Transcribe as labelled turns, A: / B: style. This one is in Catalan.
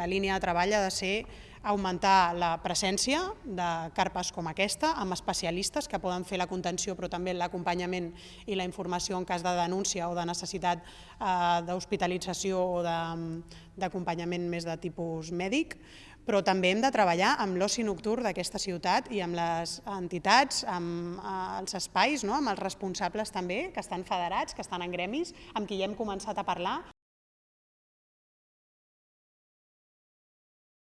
A: la línia de treball ha de ser augmentar la presència de carpes com aquesta, amb especialistes que poden fer la contenció però també l'acompanyament i la informació en cas de denúncia o de necessitat eh, d'hospitalització o d'acompanyament més de tipus mèdic, però també hem de treballar amb l'oci nocturn d'aquesta ciutat i amb les entitats, amb eh, els espais, no? amb els responsables també, que estan federats, que estan en gremis, amb qui ja hem començat a parlar.